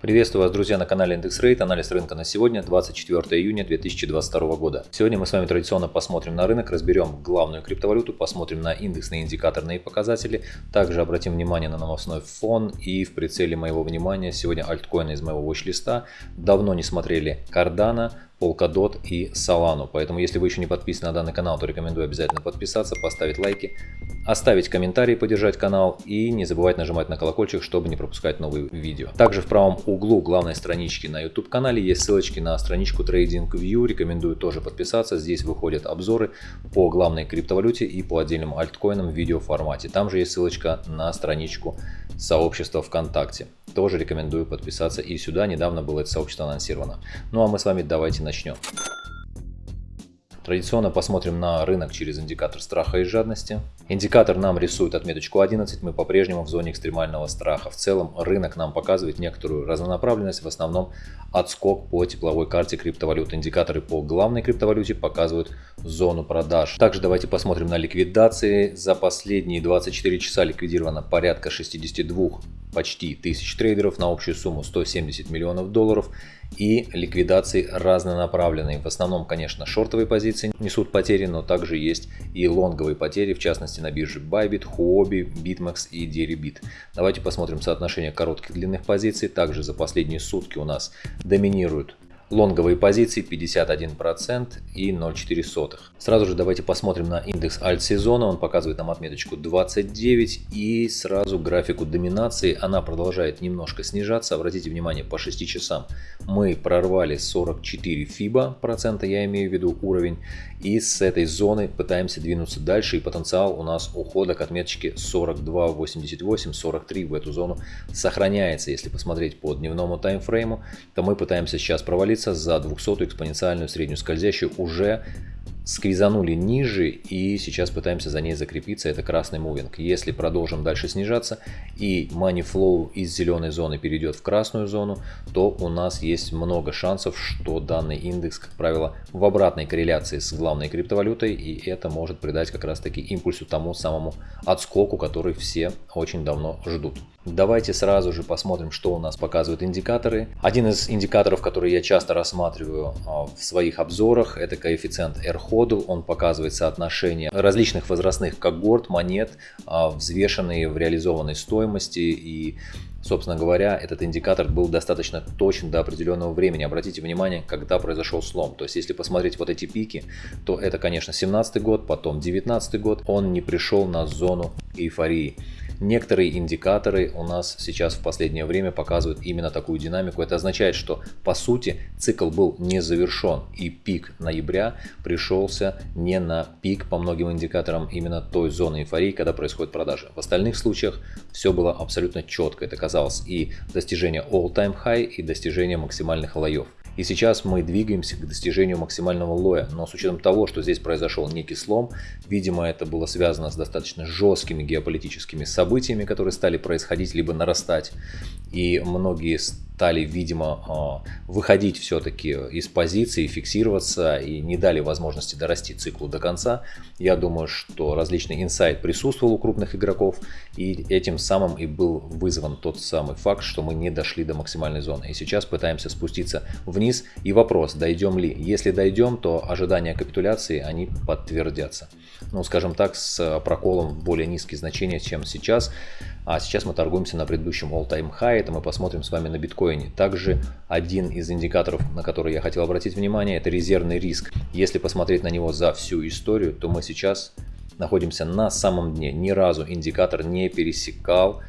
Приветствую вас, друзья, на канале Индекс Рейт. Анализ рынка на сегодня, 24 июня 2022 года. Сегодня мы с вами традиционно посмотрим на рынок, разберем главную криптовалюту, посмотрим на индексные индикаторные показатели, также обратим внимание на новостной фон и в прицеле моего внимания сегодня альткоины из моего watch-листа. Давно не смотрели Cardano, Polkadot и Solana. Поэтому, если вы еще не подписаны на данный канал, то рекомендую обязательно подписаться, поставить лайки, оставить комментарий, поддержать канал и не забывать нажимать на колокольчик, чтобы не пропускать новые видео. Также в правом углу главной странички на YouTube канале есть ссылочки на страничку TradingView. Рекомендую тоже подписаться. Здесь выходят обзоры по главной криптовалюте и по отдельным альткоинам в видеоформате. Там же есть ссылочка на страничку сообщества ВКонтакте. Тоже рекомендую подписаться и сюда. Недавно было это сообщество анонсировано. Ну а мы с вами давайте начнем. Традиционно посмотрим на рынок через индикатор страха и жадности. Индикатор нам рисует отметочку 11, мы по-прежнему в зоне экстремального страха. В целом рынок нам показывает некоторую разнонаправленность, в основном отскок по тепловой карте криптовалют. Индикаторы по главной криптовалюте показывают зону продаж. Также давайте посмотрим на ликвидации. За последние 24 часа ликвидировано порядка 62 почти тысяч трейдеров на общую сумму 170 миллионов долларов и ликвидации разнонаправленные. В основном, конечно, шортовые позиции несут потери, но также есть и лонговые потери, в частности на бирже Bybit, Huobi, BitMEX и Deribit. Давайте посмотрим соотношение коротких длинных позиций. Также за последние сутки у нас доминируют Лонговые позиции 51% и 0,4. Сразу же давайте посмотрим на индекс альт-сезона. Он показывает нам отметочку 29 и сразу графику доминации. Она продолжает немножко снижаться. Обратите внимание, по 6 часам мы прорвали 44 фиба процента, я имею в виду уровень. И с этой зоны пытаемся двинуться дальше. И потенциал у нас ухода к отметочке 42.88, 43 в эту зону сохраняется. Если посмотреть по дневному таймфрейму, то мы пытаемся сейчас провалиться двигается за 200 экспоненциальную среднюю скользящую уже сквизанули ниже и сейчас пытаемся за ней закрепиться, это красный мувинг. Если продолжим дальше снижаться и money flow из зеленой зоны перейдет в красную зону, то у нас есть много шансов, что данный индекс, как правило, в обратной корреляции с главной криптовалютой, и это может придать как раз таки импульсу тому самому отскоку, который все очень давно ждут. Давайте сразу же посмотрим, что у нас показывают индикаторы. Один из индикаторов, который я часто рассматриваю а, в своих обзорах, это коэффициент R-ходу. Он показывает соотношение различных возрастных когорт, монет, а, взвешенные в реализованной стоимости и Собственно говоря, этот индикатор был достаточно точен до определенного времени. Обратите внимание, когда произошел слом. То есть, если посмотреть вот эти пики, то это, конечно, 17 год, потом 19 год. Он не пришел на зону эйфории. Некоторые индикаторы у нас сейчас в последнее время показывают именно такую динамику. Это означает, что по сути цикл был не завершен и пик ноября пришелся не на пик по многим индикаторам именно той зоны эйфории, когда происходит продажа. В остальных случаях все было абсолютно четко. Это казалось и достижение all-time high и достижение максимальных лоев. И сейчас мы двигаемся к достижению максимального лоя, но с учетом того, что здесь произошел некий слом, видимо это было связано с достаточно жесткими геополитическими событиями, которые стали происходить либо нарастать, и многие стали, видимо, а, выходить все-таки из позиции, фиксироваться и не дали возможности дорасти циклу до конца. Я думаю, что различный инсайт присутствовал у крупных игроков, и этим самым и был вызван тот самый факт, что мы не дошли до максимальной зоны. И сейчас пытаемся спуститься вниз. И вопрос, дойдем ли? Если дойдем, то ожидания капитуляции, они подтвердятся. Ну, скажем так, с проколом в более низкие значения, чем сейчас. А сейчас мы торгуемся на предыдущем all-time high, это мы посмотрим с вами на биткоине. Также один из индикаторов, на который я хотел обратить внимание, это резервный риск. Если посмотреть на него за всю историю, то мы сейчас находимся на самом дне. Ни разу индикатор не пересекал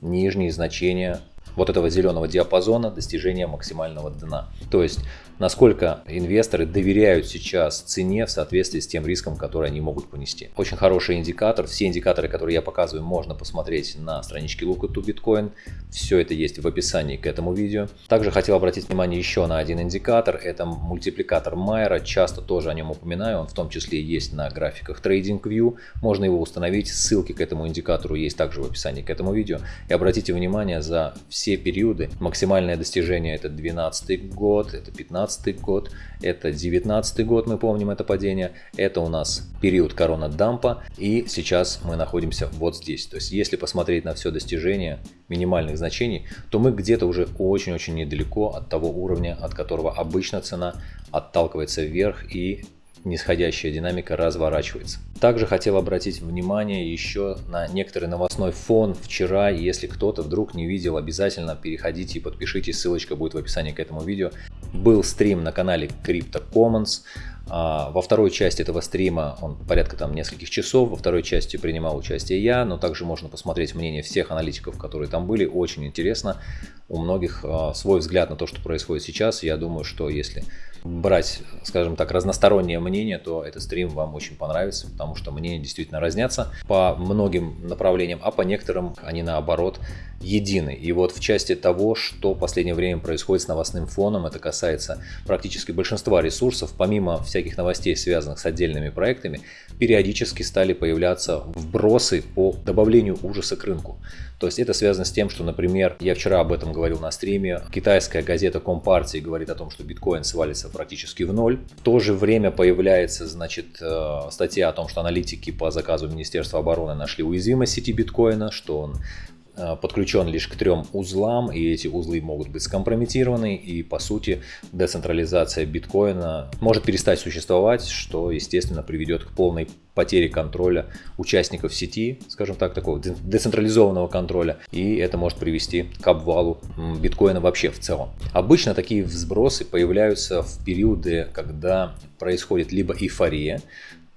нижние значения вот этого зеленого диапазона достижения максимального дна. То есть насколько инвесторы доверяют сейчас цене в соответствии с тем риском, который они могут понести. Очень хороший индикатор. Все индикаторы, которые я показываю, можно посмотреть на страничке Look to Bitcoin. Все это есть в описании к этому видео. Также хотел обратить внимание еще на один индикатор. Это мультипликатор Майера. Часто тоже о нем упоминаю. Он в том числе есть на графиках TradingView. Можно его установить. Ссылки к этому индикатору есть также в описании к этому видео. И обратите внимание за все периоды. Максимальное достижение это 12 год, это 15 2018 год, это 2019 год, мы помним это падение, это у нас период корона-дампа, и сейчас мы находимся вот здесь. То есть, если посмотреть на все достижения минимальных значений, то мы где-то уже очень-очень недалеко от того уровня, от которого обычно цена отталкивается вверх и нисходящая динамика разворачивается. Также хотел обратить внимание еще на некоторый новостной фон вчера. Если кто-то вдруг не видел, обязательно переходите и подпишитесь, ссылочка будет в описании к этому видео. Был стрим на канале Crypto Commons. А, во второй части этого стрима, он порядка там нескольких часов, во второй части принимал участие я, но также можно посмотреть мнение всех аналитиков, которые там были, очень интересно. У многих а, свой взгляд на то, что происходит сейчас. Я думаю, что если брать, скажем так, разностороннее мнение, то этот стрим вам очень понравится, потому что мнения действительно разнятся по многим направлениям, а по некоторым они наоборот едины. И вот в части того, что в последнее время происходит с новостным фоном, это касается практически большинства ресурсов, помимо всяких новостей, связанных с отдельными проектами, периодически стали появляться вбросы по добавлению ужаса к рынку. То есть это связано с тем, что, например, я вчера об этом говорил на стриме, китайская газета Компартии говорит о том, что биткоин свалится практически в ноль. В то же время появляется, значит, э, статья о том, что аналитики по заказу Министерства обороны нашли уязвимость сети биткоина, что он подключен лишь к трем узлам, и эти узлы могут быть скомпрометированы, и по сути децентрализация биткоина может перестать существовать, что естественно приведет к полной потере контроля участников сети, скажем так, такого децентрализованного контроля, и это может привести к обвалу биткоина вообще в целом. Обычно такие взбросы появляются в периоды, когда происходит либо эйфория,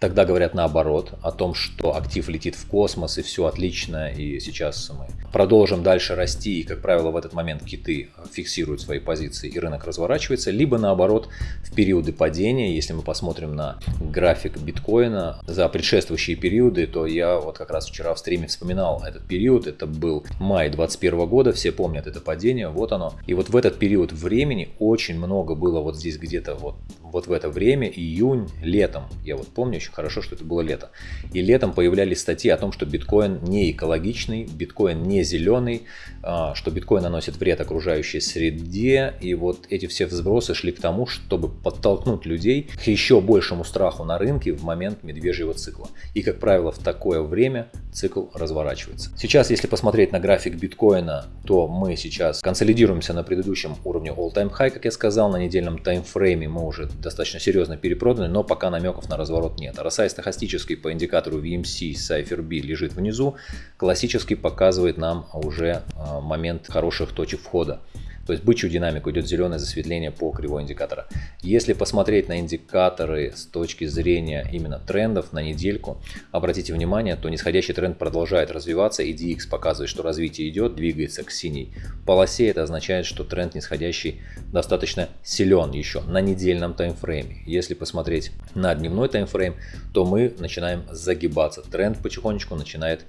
Тогда говорят наоборот, о том, что актив летит в космос и все отлично, и сейчас мы продолжим дальше расти, и, как правило, в этот момент киты фиксируют свои позиции и рынок разворачивается, либо наоборот, в периоды падения, если мы посмотрим на график биткоина за предшествующие периоды, то я вот как раз вчера в стриме вспоминал этот период, это был май 2021 года, все помнят это падение, вот оно. И вот в этот период времени очень много было вот здесь где-то вот, вот в это время, июнь, летом, я вот помню очень хорошо, что это было лето. И летом появлялись статьи о том, что биткоин не экологичный, биткоин не зеленый, а, что биткоин наносит вред окружающей среде. И вот эти все взбросы шли к тому, чтобы подтолкнуть людей к еще большему страху на рынке в момент медвежьего цикла. И, как правило, в такое время цикл разворачивается. Сейчас, если посмотреть на график биткоина, то мы сейчас консолидируемся на предыдущем уровне all-time high, как я сказал, на недельном таймфрейме мы уже достаточно серьезно перепроданы, но пока намеков на разворот нет. RSI стохастический по индикатору VMC Cypher лежит внизу, классический показывает нам уже а, момент хороших точек входа. То есть бычью динамику идет зеленое засветление по кривой индикатора. Если посмотреть на индикаторы с точки зрения именно трендов на недельку, обратите внимание, то нисходящий тренд продолжает развиваться и DX показывает, что развитие идет, двигается к синей полосе. Это означает, что тренд нисходящий достаточно силен еще на недельном таймфрейме. Если посмотреть на дневной таймфрейм, то мы начинаем загибаться. Тренд потихонечку начинает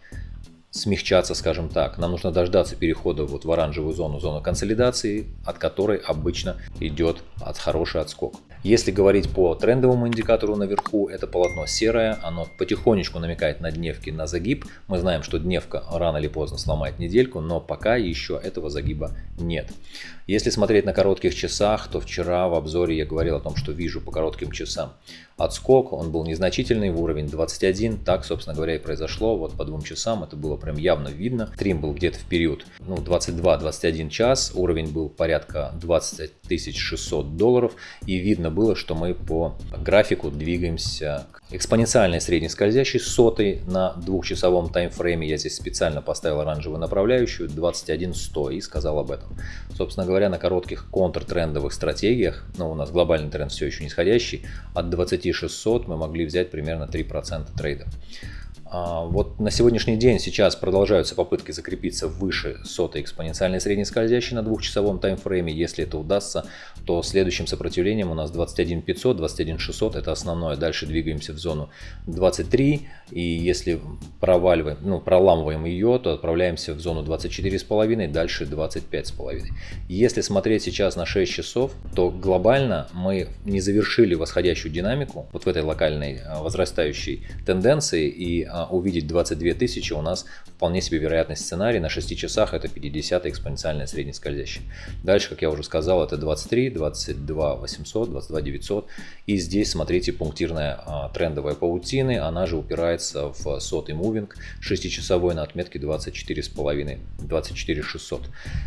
смягчаться, скажем так. Нам нужно дождаться перехода вот в оранжевую зону, зону консолидации, от которой обычно идет от хороший отскок. Если говорить по трендовому индикатору наверху, это полотно серое, оно потихонечку намекает на дневки на загиб. Мы знаем, что дневка рано или поздно сломает недельку, но пока еще этого загиба нет. Если смотреть на коротких часах, то вчера в обзоре я говорил о том, что вижу по коротким часам отскок, он был незначительный в уровень 21, так, собственно говоря, и произошло, вот по двум часам это было прям явно видно. Стрим был где-то в период ну, 22-21 час, уровень был порядка 20 600 долларов, и видно было, что мы по графику двигаемся к экспоненциальной средней скользящей сотой на двухчасовом таймфрейме. Я здесь специально поставил оранжевую направляющую 21.100 и сказал об этом. Собственно говоря, на коротких контртрендовых стратегиях, ну у нас глобальный тренд все еще нисходящий, от 20600 мы могли взять примерно 3% трейда. А, вот на сегодняшний день сейчас продолжаются попытки закрепиться выше сотой экспоненциальной средней скользящей на двухчасовом таймфрейме. Если это удастся, то следующим сопротивлением у нас 21500, 21600 это основное. Дальше двигаемся в зону 23 и если проваливаем, ну, проламываем ее, то отправляемся в зону 24,5, дальше 25,5. Если смотреть сейчас на 6 часов, то глобально мы не завершили восходящую динамику вот в этой локальной а, возрастающей тенденции и а, увидеть 22 тысячи, у нас вполне себе вероятный сценарий. На 6 часах это 50 экспоненциальная среднескользящая. Дальше, как я уже сказал, это 23, 22 800, 22 900. И здесь, смотрите, пунктирная а, трендовая паутины, она же упирается в сотый мувинг 6-часовой на отметке 24,5, 24 600.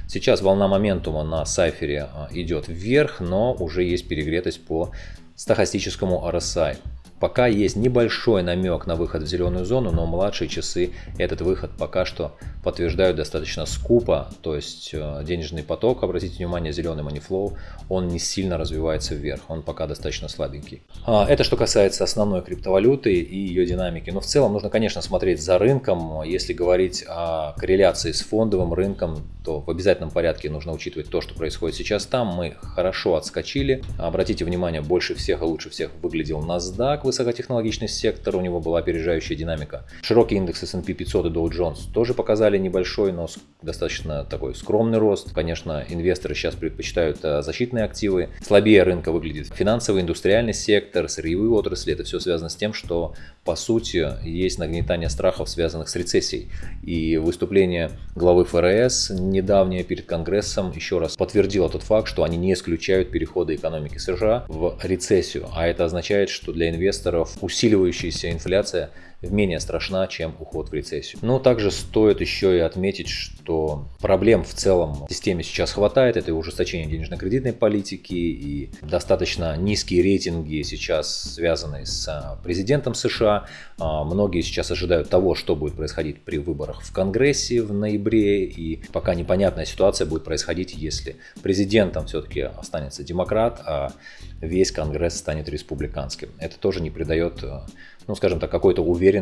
Сейчас волна моментума на сайфере а, идет вверх, но уже есть перегретость по стахастическому RSI. Пока есть небольшой намек на выход в зеленую зону, но младшие часы этот выход пока что подтверждают достаточно скупо. То есть э, денежный поток, обратите внимание, зеленый манифлоу, он не сильно развивается вверх, он пока достаточно слабенький. А, это что касается основной криптовалюты и ее динамики. Но в целом нужно, конечно, смотреть за рынком. Если говорить о корреляции с фондовым рынком, то в обязательном порядке нужно учитывать то, что происходит сейчас там. Мы хорошо отскочили. Обратите внимание, больше всех и лучше всех выглядел NASDAQ высокотехнологичный сектор, у него была опережающая динамика. Широкий индекс S&P 500 и Dow Jones тоже показали небольшой, но достаточно такой скромный рост. Конечно, инвесторы сейчас предпочитают э, защитные активы. Слабее рынка выглядит финансовый, индустриальный сектор, сырьевые отрасли. Это все связано с тем, что по сути есть нагнетание страхов, связанных с рецессией. И выступление главы ФРС недавнее перед Конгрессом еще раз подтвердило тот факт, что они не исключают перехода экономики США в рецессию. А это означает, что для инвесторов инвесторов усиливающаяся инфляция менее страшна, чем уход в рецессию. Но также стоит еще и отметить, что проблем в целом в системе сейчас хватает. Это ужесточение денежно-кредитной политики, и достаточно низкие рейтинги сейчас связаны с а, президентом США. А, многие сейчас ожидают того, что будет происходить при выборах в Конгрессе в ноябре, и пока непонятная ситуация будет происходить, если президентом все-таки останется демократ, а весь Конгресс станет республиканским. Это тоже не придает а, ну, скажем так, какой-то уверенности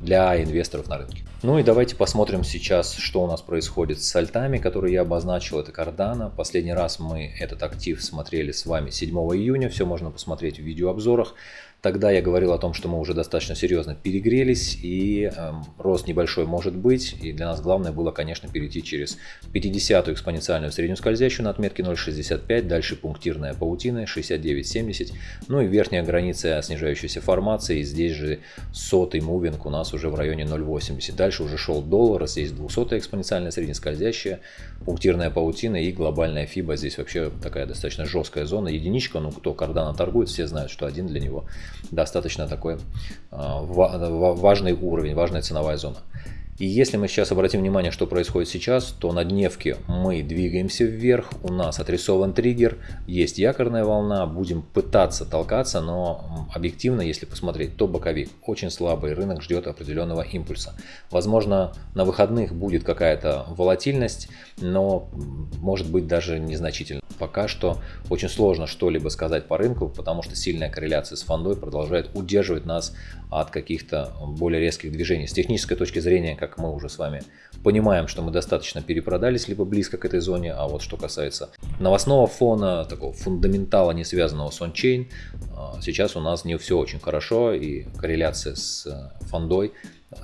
для инвесторов на рынке. Ну и давайте посмотрим сейчас, что у нас происходит с альтами, которые я обозначил. Это Cardano. Последний раз мы этот актив смотрели с вами 7 июня. Все можно посмотреть в видеообзорах. Тогда я говорил о том, что мы уже достаточно серьезно перегрелись и э, рост небольшой может быть. И для нас главное было, конечно, перейти через 50-ю экспоненциальную среднюю скользящую на отметке 0.65, дальше пунктирная паутина 69.70, ну и верхняя граница снижающейся формации. Здесь же сотый мувинг у нас уже в районе 0.80. Дальше уже шел доллар, здесь 200 экспоненциальная среднескользящая, пунктирная паутина и глобальная фиба. Здесь вообще такая достаточно жесткая зона. Единичка, ну кто кардана торгует, все знают, что один для него достаточно такой а, важный уровень, важная ценовая зона. И если мы сейчас обратим внимание, что происходит сейчас, то на дневке мы двигаемся вверх, у нас отрисован триггер, есть якорная волна, будем пытаться толкаться, но объективно, если посмотреть, то боковик очень слабый, рынок ждет определенного импульса. Возможно, на выходных будет какая-то волатильность, но может быть даже незначительно. Пока что очень сложно что-либо сказать по рынку, потому что сильная корреляция с фондой продолжает удерживать нас от каких-то более резких движений. С технической точки зрения, как мы уже с вами понимаем, что мы достаточно перепродались, либо близко к этой зоне, а вот что касается новостного фона, такого фундаментала, не связанного с ончейн, а, сейчас у нас не все очень хорошо, и корреляция с э, фондой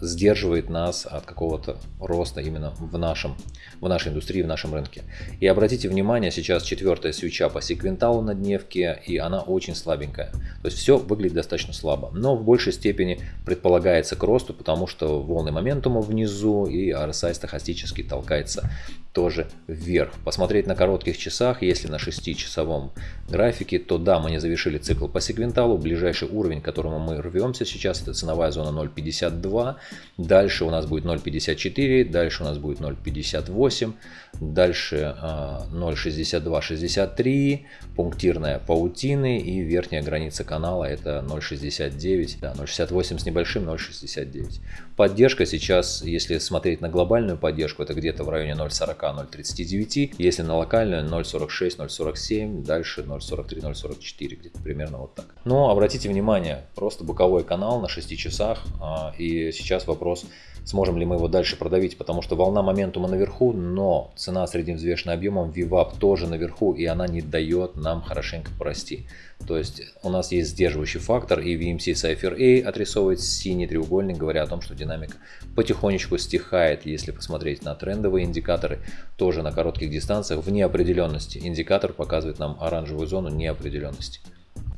сдерживает нас от какого-то роста именно в, нашем, в нашей индустрии, в нашем рынке. И обратите внимание, сейчас четвертая свеча по секвенталу на дневке, и она очень слабенькая. То есть все выглядит достаточно слабо, но в большей степени предполагается к росту, потому что волны моментума внизу и RSI стахастически толкается тоже вверх. Посмотреть на коротких часах, если на 6-часовом графике, то да, мы не завершили цикл по сегменталу. Ближайший уровень, к которому мы рвемся сейчас, это ценовая зона 0.52. Дальше у нас будет 0.54, дальше у нас будет 0.58, дальше 0.62-63, а, пунктирная паутины и верхняя граница канала это 0.69, да, 0.68 с небольшим, 0.69. Поддержка сейчас, если смотреть на глобальную поддержку, это где-то в районе 0.40 0.39, если на локальную 0.46, 0.47, дальше 0.43, 0.44, где-то примерно вот так. Но обратите внимание, просто боковой канал на 6 часах, а, и сейчас вопрос, сможем ли мы его дальше продавить, потому что волна моментума наверху, но цена средневзвешенным объемом VWAP тоже наверху, и она не дает нам хорошенько прости. То есть у нас есть сдерживающий фактор, и VMC Cypher A отрисовывает синий треугольник, говоря о том, что динамика потихонечку стихает. Если посмотреть на трендовые индикаторы, тоже на коротких дистанциях в неопределенности. Индикатор показывает нам оранжевую зону неопределенности.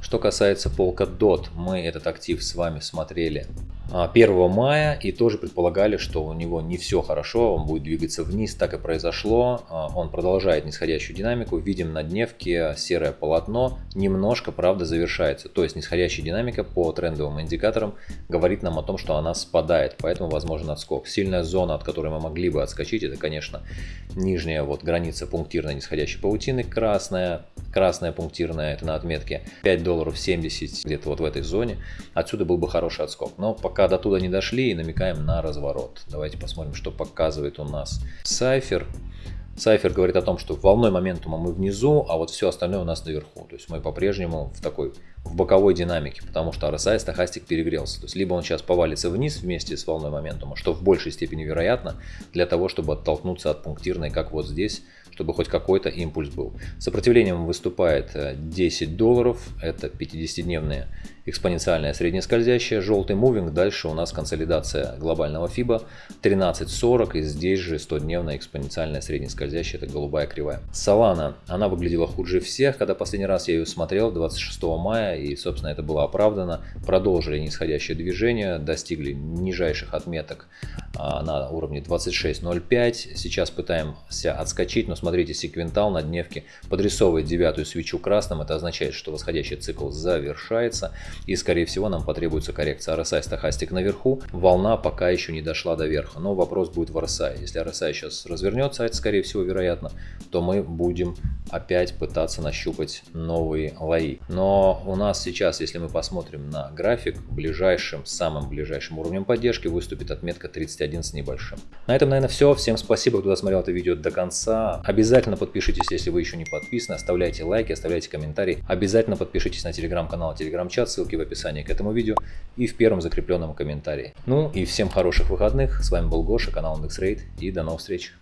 Что касается Polkadot, мы этот актив с вами смотрели 1 мая и тоже предполагали, что у него не все хорошо, он будет двигаться вниз, так и произошло. Он продолжает нисходящую динамику, видим на дневке серое полотно, немножко, правда, завершается. То есть нисходящая динамика по трендовым индикаторам говорит нам о том, что она спадает, поэтому возможен отскок. Сильная зона, от которой мы могли бы отскочить, это, конечно, нижняя вот граница пунктирной нисходящей паутины, красная, красная пунктирная, это на отметке 5 долларов 70, где-то вот в этой зоне. Отсюда был бы хороший отскок. Но пока до туда не дошли и намекаем на разворот. Давайте посмотрим, что показывает у нас Сайфер. Сайфер говорит о том, что волной моментума мы внизу, а вот все остальное у нас наверху. То есть мы по-прежнему в такой в боковой динамике, потому что RSI стахастик перегрелся. То есть либо он сейчас повалится вниз вместе с волной моментума, что в большей степени вероятно, для того, чтобы оттолкнуться от пунктирной, как вот здесь, чтобы хоть какой-то импульс был. Сопротивлением выступает 10 э, долларов, это 50-дневные экспоненциальная среднескользящая, желтый мувинг, дальше у нас консолидация глобального FIBA 13.40 и здесь же 100-дневная экспоненциальная среднескользящая, это голубая кривая. Solana, она выглядела хуже всех, когда последний раз я ее смотрел 26 мая и собственно это было оправдано. Продолжили нисходящее движение, достигли нижайших отметок а, на уровне 26.05. Сейчас пытаемся отскочить, но смотрите, секвентал на дневке подрисовывает девятую свечу красным. Это означает, что восходящий цикл завершается и скорее всего нам потребуется коррекция RSI стахастик наверху. Волна пока еще не дошла до верха, но вопрос будет в RSI. Если RSI сейчас развернется, а это скорее всего вероятно, то мы будем опять пытаться нащупать новые лои. Но у нас сейчас, если мы посмотрим на график, ближайшим, самым ближайшим уровнем поддержки выступит отметка 31 с небольшим. На этом, наверное, все. Всем спасибо, кто досмотрел это видео до конца. Обязательно подпишитесь, если вы еще не подписаны. Оставляйте лайки, оставляйте комментарии. Обязательно подпишитесь на телеграм-канал, телеграм-чат, ссылки в описании к этому видео и в первом закрепленном комментарии. Ну и всем хороших выходных. С вами был Гоша, канал IndexRate и до новых встреч.